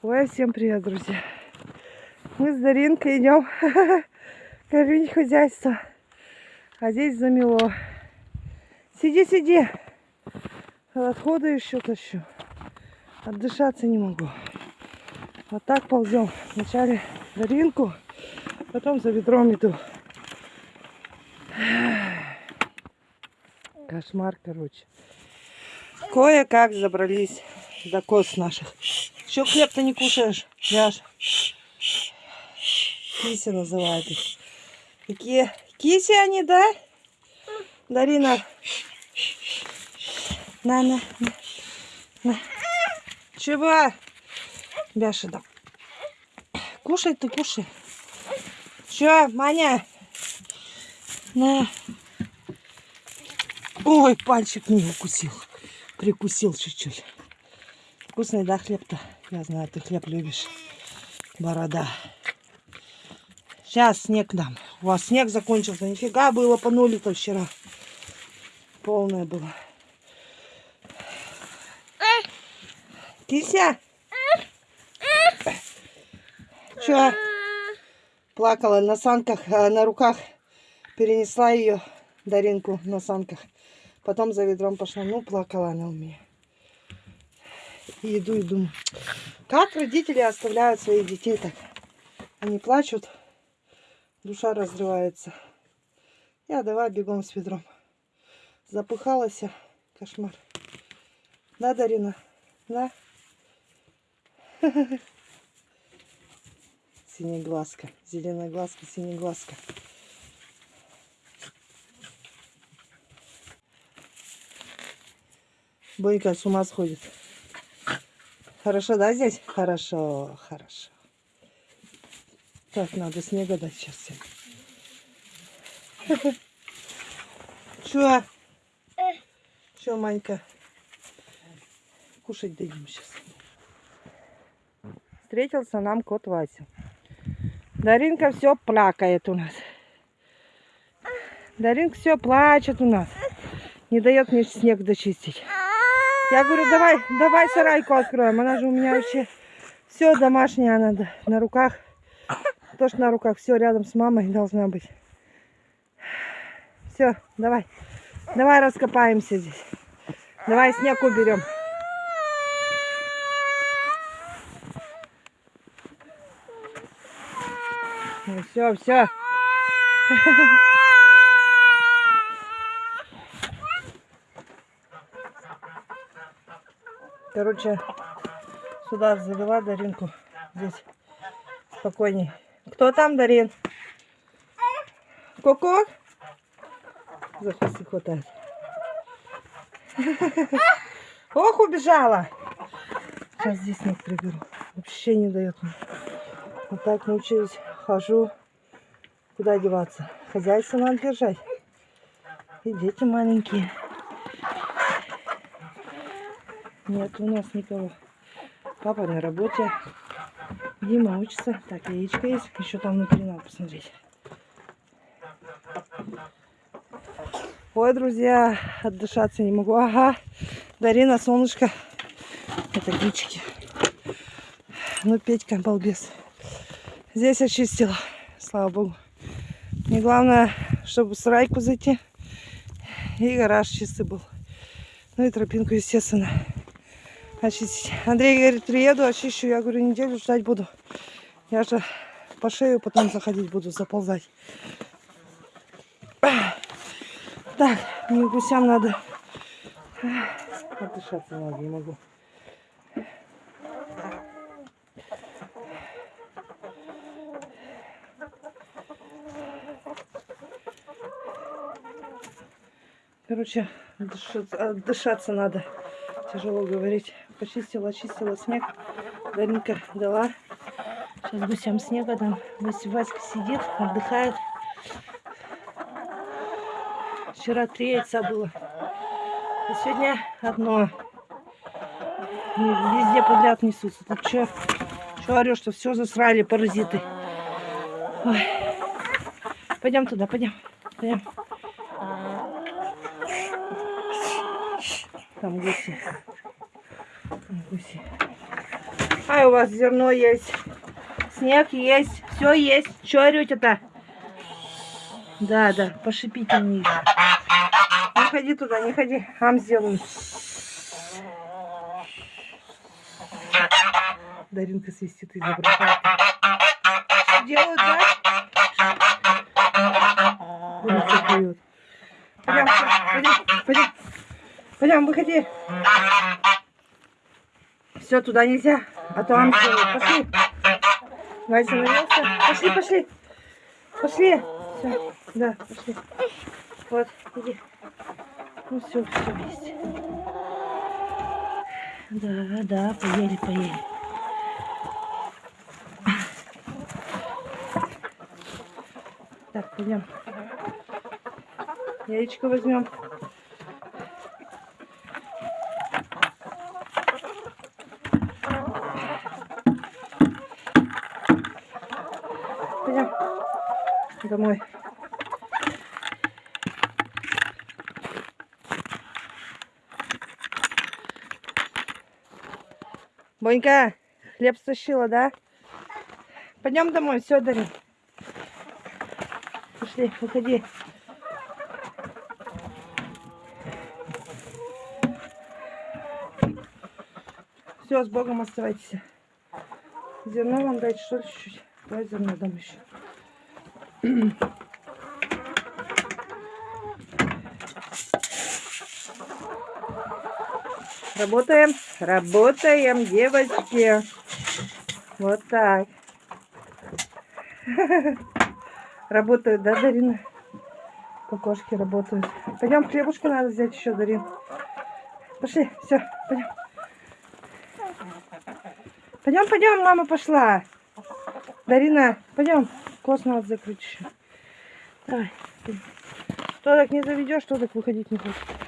Ой, всем привет, друзья. Мы с Даринкой идем кормить хозяйство. А здесь замело. Сиди, сиди. Отходы еще тащу. Отдышаться не могу. Вот так ползем. Вначале Даринку, потом за ведром иду. Кошмар, короче. Кое-как забрались до коз наших. Еще хлеб-то не кушаешь, Ляж. Киси называют их. Какие киси они, да? Дарина. На, на, на. на. Чего? Бяша, да. Кушай ты, кушай. Че, Маня? На. Ой, пальчик не укусил. Прикусил чуть-чуть. Вкусный, да, хлеб-то? Я знаю, ты хлеб любишь. Борода. Сейчас снег дам. У вас снег закончился. Нифига было по нулю-то вчера. Полное было. Кися? Че? Плакала на санках, а, на руках. Перенесла ее, Даринку, на санках. Потом за ведром пошла. Ну, плакала она у меня. И иду и думаю, как родители оставляют своих детей так? Они плачут, душа разрывается. Я давай бегом с ведром. Запыхалась, кошмар. Да, Дарина? Да? Синеглазка, зеленая глазка, синеглазка. Бойка с ума сходит. Хорошо, да, здесь? Хорошо, хорошо. Так, надо снега дать сейчас всем. Чё? Чё, Манька? Кушать дадим сейчас. Встретился нам кот Вася. Даринка все плакает у нас. Даринка все плачет у нас. Не дает мне снег дочистить. Я говорю, давай, давай сарайку откроем. Она же у меня вообще все домашнее, она на руках. Тоже на руках, все рядом с мамой должна быть. Все, давай. Давай раскопаемся здесь. Давай снег уберем. Ну, все, все. Короче, сюда завела Даринку. Здесь спокойней. Кто там, Дарин? Коко? За хватает. Ох, убежала. Сейчас здесь снег приберу. Вообще не дает мне. Вот так научилась. Хожу. Куда деваться? Хозяйство надо держать. И дети маленькие. Нет у нас никого. Папа на работе. Дима учится. Так, яичко есть. Еще там внутри надо посмотреть. Ой, друзья, отдышаться не могу. Ага, Дарина, солнышко. Это гички. Ну, Петька, балбес. Здесь очистила, слава богу. Мне главное, чтобы в сарайку зайти. И гараж чистый был. Ну и тропинку, естественно очистить. Андрей говорит, приеду, очищу. Я говорю, неделю ждать буду. Я же по шею потом заходить буду, заползать. Так, мне гусям надо. Отдышаться надо, не могу. Короче, отдышаться, отдышаться надо. Тяжело говорить почистила, очистила снег. Даринка дала. Сейчас гусям снега дам. Васька сидит, отдыхает. Вчера три яйца было. А сегодня одно. Везде подряд несутся. Ты что? Что орешь, что все засрали паразиты? Ой. Пойдем туда, пойдем. Пойдем. Там гуси Ай, у вас зерно есть. Снег есть. Все есть. Что орете-то? Да, да, пошипите мне. Не ходи туда, не ходи. Ам сделаю. Даринка свистит и изображает. Делают, да? Курица поет. Пойдем, пойдем, пойдем. Пойдем, выходи. Все, туда нельзя. А то ам сделают. Пошли. Вася. Пошли, пошли. Пошли. Все, да, пошли. Вот, иди. Ну все, все есть. Да, да, поели, поели. Так, пойдем. Яичко возьмем. Пойдем домой. Бонька, хлеб стащила, да? Пойдем домой, все, Дарин. Пошли, выходи. Все, с Богом оставайтесь. Зерно вам дать, что ли, чуть-чуть? Давай зерно дам еще. Работаем, работаем, девочки. Вот так. Работают, да, Дарина? Кокошки работают. Пойдем, хлебушка надо взять еще, Дарин. Пошли, все, пойдем. Пойдем, пойдем, мама пошла. Дарина, пойдем. Кос надо закрыть еще. Давай. Что так не заведешь, что так выходить не хочет.